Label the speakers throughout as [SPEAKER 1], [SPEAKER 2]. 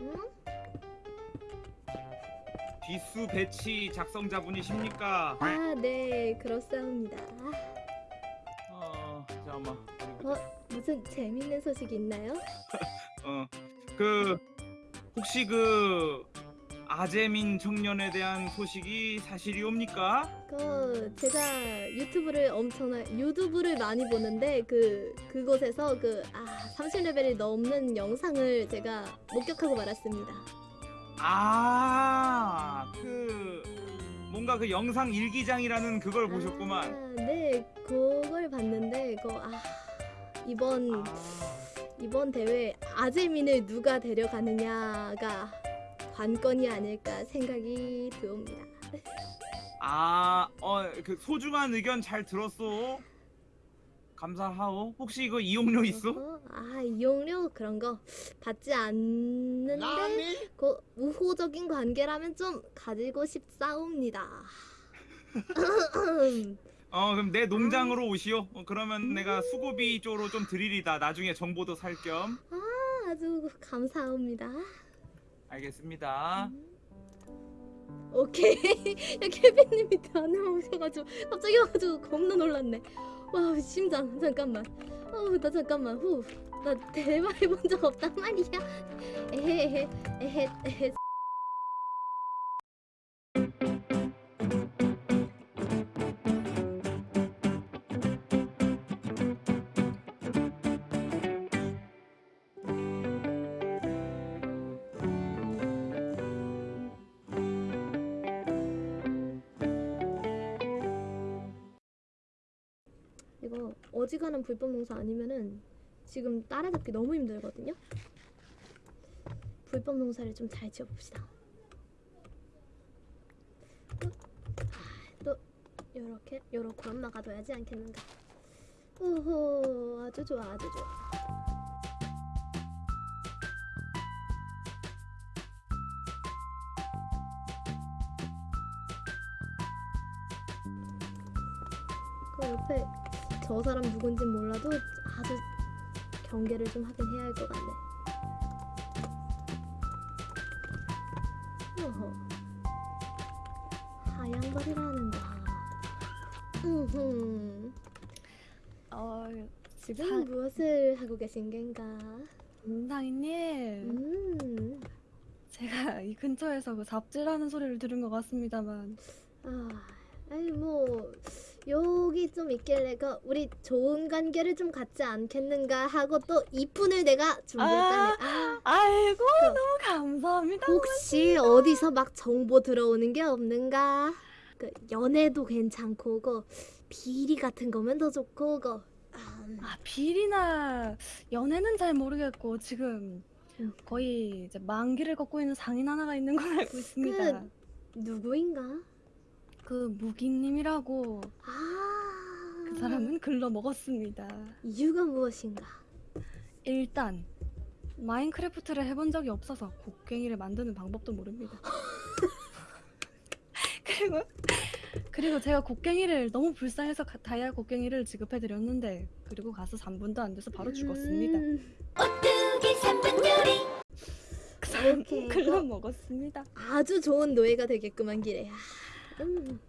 [SPEAKER 1] 응?
[SPEAKER 2] 뒷수 배치 작성자분이십니까?
[SPEAKER 1] 아, 네, 그렇사옵니다.
[SPEAKER 2] 어, 잠깐만.
[SPEAKER 1] 어, 무슨 재밌는 소식 있나요?
[SPEAKER 2] 어, 그 혹시 그 아재민 청년에 대한 소식이 사실이옵니까?
[SPEAKER 1] 그 제가 유튜브를 엄청나 유튜브를 많이 보는데 그 그곳에서 그 아, 30레벨이 넘는 영상을 제가 목격하고 말았습니다.
[SPEAKER 2] 아, 그 뭔가 그 영상 일기장이라는 그걸 보셨구만.
[SPEAKER 1] 아, 네, 그걸 봤는데 그 아, 이번
[SPEAKER 2] 아,
[SPEAKER 1] 이번 대회 아재민을 누가 데려가느냐가 관건이 아닐까 생각이 들옵니다.
[SPEAKER 2] 아, 어, 그 소중한 의견 잘 들었어. 감사하오. 혹시 이거 이용료 있어?
[SPEAKER 1] 어허, 아 이용료 그런 거 받지 않는데 그 우호적인 관계라면 좀 가지고 싶사옵니다.
[SPEAKER 2] 어, 그럼 내 농장으로 오시오. 어, 그러면 내가 수고비 쪽으로 좀 드리리다. 나중에 정보도 살 겸.
[SPEAKER 1] 아, 아주 감사합니다.
[SPEAKER 2] 알겠습니다.
[SPEAKER 1] 오케이. 야 케빈님이 안에 오셔가지고 갑자기 와가지고 겁나 놀랐네. 와 심장 잠깐만. 어우 나 잠깐만 후. 나 대화 해본 적 없단 말이야. 에헤헤 에헤 에헤. 어지간한 불법 농사 아니면은 지금 따라잡기 너무 힘들거든요. 불법 농사를 좀 잘 지어봅시다. 또, 아, 또 요렇게 요렇게 막아둬야지 않겠는가. 오호 아주 좋아 아주 좋아. 그 옆에 저 사람 누군진 몰라도 아주 경계를 좀 하긴 해야 할 것 같네. 어허. 하얀 머리라는다. 음흠.
[SPEAKER 3] 어,
[SPEAKER 1] 지금
[SPEAKER 3] 사-
[SPEAKER 1] 무엇을 하고 계신 겐가?
[SPEAKER 3] 임상희님,
[SPEAKER 1] 음.
[SPEAKER 3] 제가 이 근처에서 그 잡질하는 소리를 들은 것 같습니다만,
[SPEAKER 1] 아, 아니 뭐 여기 좀 있길래 그 우리 좋은 관계를 좀 갖지 않겠는가 하고 또 이쁜을 내가 준비했다네. 아,
[SPEAKER 3] 아 이고
[SPEAKER 1] 그-
[SPEAKER 3] 너무 감사합니다.
[SPEAKER 1] 혹시 어디서 막 정보 들어오는 게 없는가? 그 연애도 괜찮고 그 비리 같은 거면 더 좋고 그 음,
[SPEAKER 3] 아 비리나 연애는 잘 모르겠고 지금
[SPEAKER 1] 음.
[SPEAKER 3] 거의 이제 만기를 걷고 있는 상인 하나가 있는 걸 알고 있습니다.
[SPEAKER 1] 누구인가?
[SPEAKER 3] 그 무기님이라고
[SPEAKER 1] 아,
[SPEAKER 3] 그 사람은 글러 먹었습니다.
[SPEAKER 1] 이유가 무엇인가?
[SPEAKER 3] 일단 마인크래프트를 해본 적이 없어서 곡괭이를 만드는 방법도 모릅니다. 그리고 그리고 제가 곡괭이를 너무 불쌍해서 가- 다이아 곡괭이를 지급해 드렸는데 그리고 가서 3분도 안 돼서 바로 죽었습니다.
[SPEAKER 1] 음,
[SPEAKER 3] 그 사람. 글러 먹었습니다.
[SPEAKER 1] 아주 좋은 노예가 되겠구만 기래. 아, 음.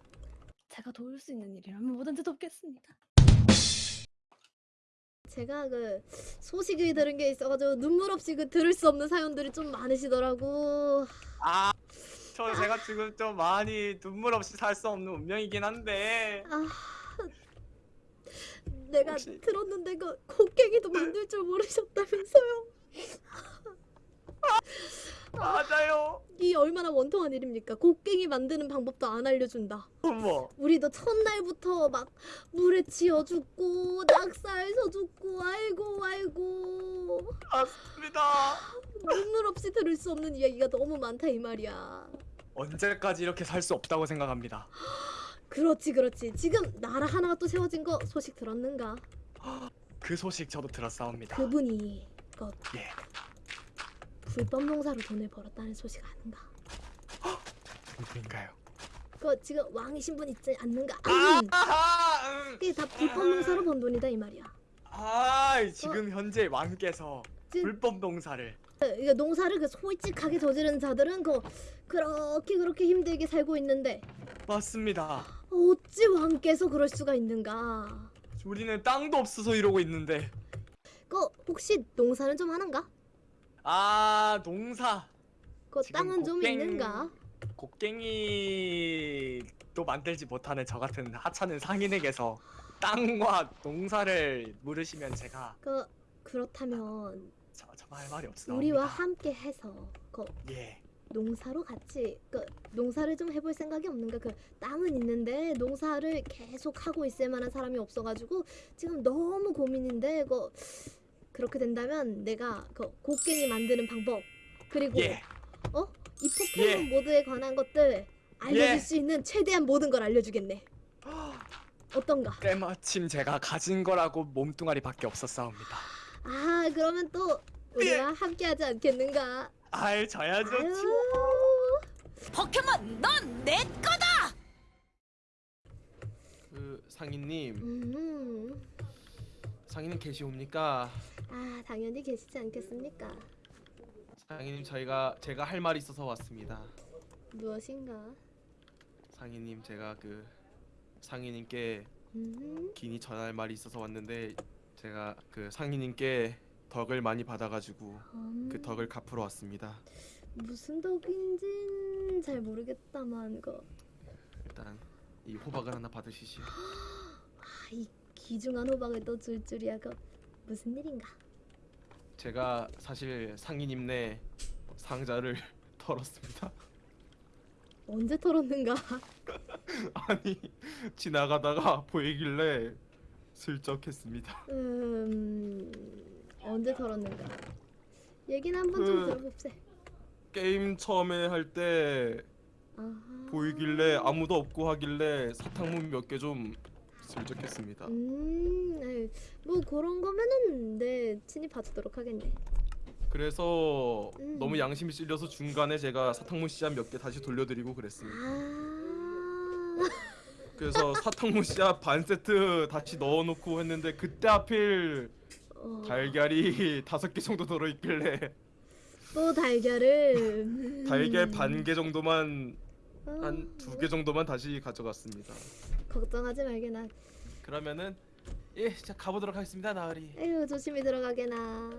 [SPEAKER 3] 제가 도울 수 있는 일이라면 뭐든지 돕겠습니다.
[SPEAKER 1] 제가 그 소식을 들은 게 있어가지고 눈물 없이 그 들을 수 없는 사연들이 좀 많으시더라고.
[SPEAKER 4] 아, 저 제가 지금 좀 많이 눈물 없이 살 수 없는 운명이긴 한데
[SPEAKER 1] 아, 내가
[SPEAKER 4] 혹시-
[SPEAKER 1] 들었는데 그 곡괭이도 만들 줄 모르셨다면서요?
[SPEAKER 4] 맞아요.
[SPEAKER 1] 이 얼마나 원통한 일입니까? 곡괭이 만드는 방법도 안 알려준다.
[SPEAKER 4] 어머,
[SPEAKER 1] 우리도 첫날부터 막 물에 지어 죽고 낙사해서 죽고 아이고 아이고
[SPEAKER 4] 맞습니다.
[SPEAKER 1] 눈물 없이 들을 수 없는 이야기가 너무 많다 이 말이야.
[SPEAKER 4] 언제까지 이렇게 살 수 없다고 생각합니다.
[SPEAKER 1] 그렇지 그렇지 지금 나라 하나가 또 세워진 거 소식 들었는가?
[SPEAKER 4] 그 소식 저도 들었사옵니다.
[SPEAKER 1] 그분이 그
[SPEAKER 4] 예,
[SPEAKER 1] 불법 농사로 돈을 벌었다는 소식 아는가?
[SPEAKER 4] 누구인가요?
[SPEAKER 1] 그 지금 왕이 신 분 있지 않는가?
[SPEAKER 4] 아,
[SPEAKER 1] 음,
[SPEAKER 4] 아, 음.
[SPEAKER 1] 그게 다 불법 농사로 번 돈이다 이 말이야.
[SPEAKER 4] 아, 지금 현재 왕께서
[SPEAKER 1] 지금
[SPEAKER 4] 불법 농사를
[SPEAKER 1] 이거 농사를 그 솔직하게 저지른 자들은 그 그렇게 그렇게 힘들게 살고 있는데
[SPEAKER 4] 맞습니다.
[SPEAKER 1] 어찌 왕께서 그럴 수가 있는가?
[SPEAKER 4] 우리는 땅도 없어서 이러고 있는데.
[SPEAKER 1] 그 혹시 농사는 좀 하는가?
[SPEAKER 4] 아 농사.
[SPEAKER 1] 그 땅은 좀
[SPEAKER 4] 곡괭-
[SPEAKER 1] 있는가?
[SPEAKER 4] 곡괭이도 만들지 못하는 저 같은 하찮은 상인에게서 땅과 농사를 물으시면 제가
[SPEAKER 1] 그 그렇다면
[SPEAKER 4] 저, 저할 말이 없습니다.
[SPEAKER 1] 우리와 함께 해서 그
[SPEAKER 4] 예.
[SPEAKER 1] 농사로 같이 그 농사를 좀 해볼 생각이 없는가? 그 땅은 있는데 농사를 계속 하고 있을 만한 사람이 없어가지고 지금 너무 고민인데 그 그렇게 된다면 내가 그 곡괭이 만드는 방법 그리고
[SPEAKER 4] 예.
[SPEAKER 1] 이 포켓몬 모드에 관한 것들 알려줄
[SPEAKER 4] 예.
[SPEAKER 1] 수 있는 최대한 모든 걸 알려주겠네. 어떤가?
[SPEAKER 4] 때마침 제가 가진 거라고 몸뚱아리 밖에 없었사옵니다.
[SPEAKER 1] 아 그러면 또 우리와 함께하지 않겠는가?
[SPEAKER 4] 아이 저야죠.
[SPEAKER 5] 포켓몬 넌 내 거다.
[SPEAKER 6] 그 상인님,
[SPEAKER 1] 음,
[SPEAKER 6] 상인님 계시옵니까?
[SPEAKER 1] 아 당연히 계시지 않겠습니까?
[SPEAKER 6] 상인님 저희가 제가 할 말이 있어서 왔습니다.
[SPEAKER 1] 무엇인가?
[SPEAKER 6] 상인님 제가 그 상인님께
[SPEAKER 1] 음,
[SPEAKER 6] 긴히 전할 말이 있어서 왔는데 제가 그 상인님께 덕을 많이 받아가지고
[SPEAKER 1] 음,
[SPEAKER 6] 그 덕을 갚으러 왔습니다.
[SPEAKER 1] 무슨 덕인진 잘 모르겠다만 그
[SPEAKER 6] 일단 이 호박을 하나 받으시지.
[SPEAKER 1] 아, 이 귀중한 호박을 또 줄 줄이야 그 무슨 일인가?
[SPEAKER 6] 제가 사실 상인님네 상자를 털었습니다.
[SPEAKER 1] 언제 털었는가?
[SPEAKER 6] 아니 지나가다가 보이길래 슬쩍 했습니다.
[SPEAKER 1] 음 언제 털었는가? 얘기는 한번 좀
[SPEAKER 6] 그-
[SPEAKER 1] 들어봅세.
[SPEAKER 6] 게임 처음에 할 때
[SPEAKER 1] 아하.
[SPEAKER 6] 보이길래 아무도 없고 하길래 사탕문 몇 개 좀 슬쩍했습니다.
[SPEAKER 1] 음, 아유, 뭐 그런 거면은 내 친히 봐주도록 하겠네.
[SPEAKER 6] 그래서
[SPEAKER 1] 음.
[SPEAKER 6] 너무 양심이 찔려서 중간에 제가 사탕문 씨앗 몇 개 다시 돌려드리고 그랬습니다.
[SPEAKER 1] 아,
[SPEAKER 6] 그래서 사탕문 씨앗 반 세트 다시 넣어놓고 했는데 그때 하필
[SPEAKER 1] 어,
[SPEAKER 6] 달걀이 다섯 개 정도 들어있길래
[SPEAKER 1] 또 달걀을 음.
[SPEAKER 6] 달걀 반 개 정도만
[SPEAKER 1] 어,
[SPEAKER 6] 한두개 정도만 다시 가져갔습니다.
[SPEAKER 1] 걱정하지 말게나.
[SPEAKER 6] 그러면은 예, 자 가보도록 하겠습니다, 나으리.
[SPEAKER 1] 에휴 조심히 들어가게나.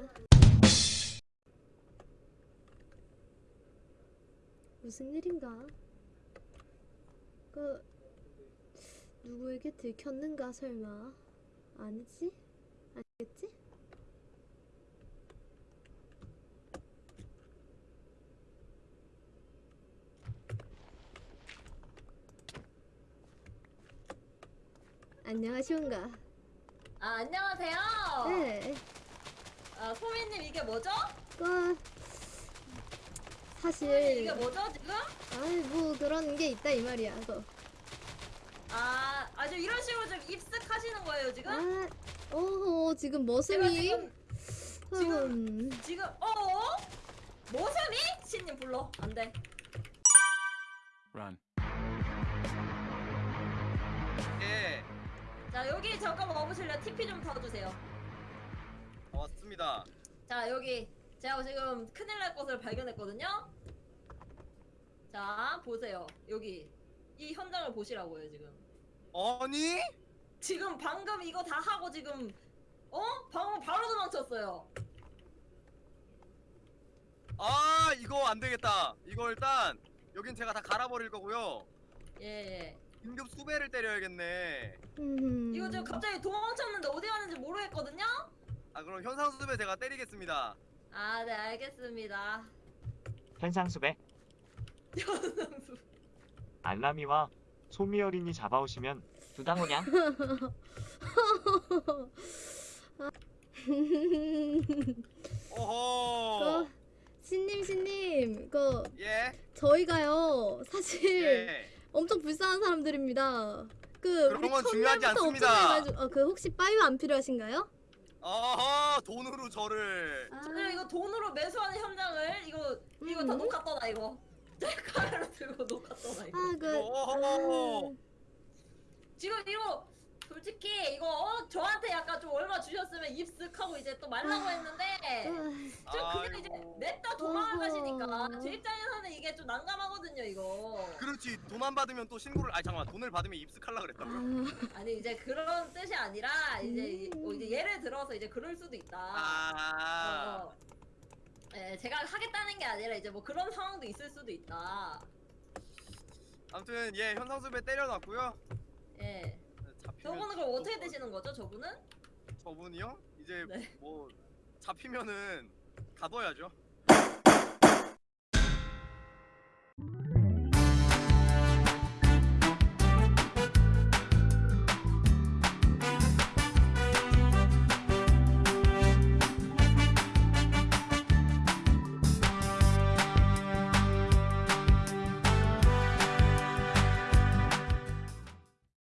[SPEAKER 1] 무슨 일인가? 그 누구에게 들켰는가 설마? 아니지? 아니겠지? 안녕하시온가?
[SPEAKER 5] 아 안녕하세요.
[SPEAKER 1] 네.
[SPEAKER 5] 아 소민님 이게 뭐죠?
[SPEAKER 1] 그 사실
[SPEAKER 5] 이게 뭐죠 지금?
[SPEAKER 1] 아이 뭐 그런 게 있다 이 말이야. 그.
[SPEAKER 5] 아 아주 이런 식으로 좀 입습하시는 거예요 지금?
[SPEAKER 1] 아, 어 지금
[SPEAKER 5] 제가
[SPEAKER 1] 머슴이
[SPEAKER 5] 지금 지금-
[SPEAKER 1] 음,
[SPEAKER 5] 지금 어? 모습이 신님 불러 안돼.
[SPEAKER 7] 예,
[SPEAKER 5] 자 여기 잠깐 와보실래요? TP 좀 타주세요.
[SPEAKER 7] 왔습니다.
[SPEAKER 5] 자 여기 제가 지금 큰일 날 것을 발견했거든요. 자 보세요 여기 이 현장을 보시라고요 지금.
[SPEAKER 7] 아니?
[SPEAKER 5] 지금 방금 이거 다 하고 지금 어? 방금 바로 도망쳤어요.
[SPEAKER 7] 아, 이거 안 되겠다. 이거 일단 여긴 제가 다 갈아버릴 거고요.
[SPEAKER 5] 예 예.
[SPEAKER 7] 긴급 수배를 때려야겠네.
[SPEAKER 1] 음.
[SPEAKER 5] 이거 지금 갑자기 도망쳤는데 어디 가는지 모르겠거든요?
[SPEAKER 7] 아, 그럼 현상 수배 제가 때리겠습니다.
[SPEAKER 5] 아, 네, 알겠습니다.
[SPEAKER 8] 현상수배
[SPEAKER 5] 현상수.
[SPEAKER 8] 알라미와 소미 어린이 잡아오시면 두당우냥
[SPEAKER 7] 오호.
[SPEAKER 1] 그 신님 신님 그
[SPEAKER 7] 예.
[SPEAKER 1] 저희가요 사실
[SPEAKER 7] 예.
[SPEAKER 1] 엄청 불쌍한 사람들입니다. 그
[SPEAKER 7] 그런 건 중요하지 않습니다.
[SPEAKER 1] 어, 그 혹시 빠유 안 필요하신가요?
[SPEAKER 7] 어허, 돈으로 저를.
[SPEAKER 5] 아, 이거 돈으로 매수하는 현장을 이거 이거 다
[SPEAKER 1] 음.
[SPEAKER 5] 녹았더라 이거. 카메라 들고 녹았더라 이거.
[SPEAKER 1] 아 그.
[SPEAKER 7] 이거.
[SPEAKER 1] 아,
[SPEAKER 5] 지금 이거 솔직히 이거 어, 저한테 약간 좀 얼마 주셨으면 입쓱하고 이제 또 말라고 했는데 좀 그냥 이제
[SPEAKER 7] 아이고.
[SPEAKER 5] 냈다 도망을
[SPEAKER 1] 어허.
[SPEAKER 5] 가시니까 제 입장에서는 이게 좀 난감하거든요 이거
[SPEAKER 7] 그렇지 돈만 받으면 또 신고를 아니 잠깐만 돈을 받으면 입숙하려 그랬다고요?
[SPEAKER 5] 아니 이제 그런 뜻이 아니라 이제,
[SPEAKER 1] 음.
[SPEAKER 5] 뭐 이제 예를 들어서 이제 그럴 수도 있다
[SPEAKER 7] 아
[SPEAKER 5] 어, 어. 예, 제가 하겠다는 게 아니라 이제 뭐 그런 상황도 있을 수도 있다
[SPEAKER 7] 아무튼 예 현상수배 때려놨고요
[SPEAKER 5] 예 저분은 그럼 어떻게
[SPEAKER 7] 또-
[SPEAKER 5] 되시는 거죠 저분은?
[SPEAKER 7] 저분이요? 이제
[SPEAKER 5] 네.
[SPEAKER 7] 뭐 잡히면은 가둬야죠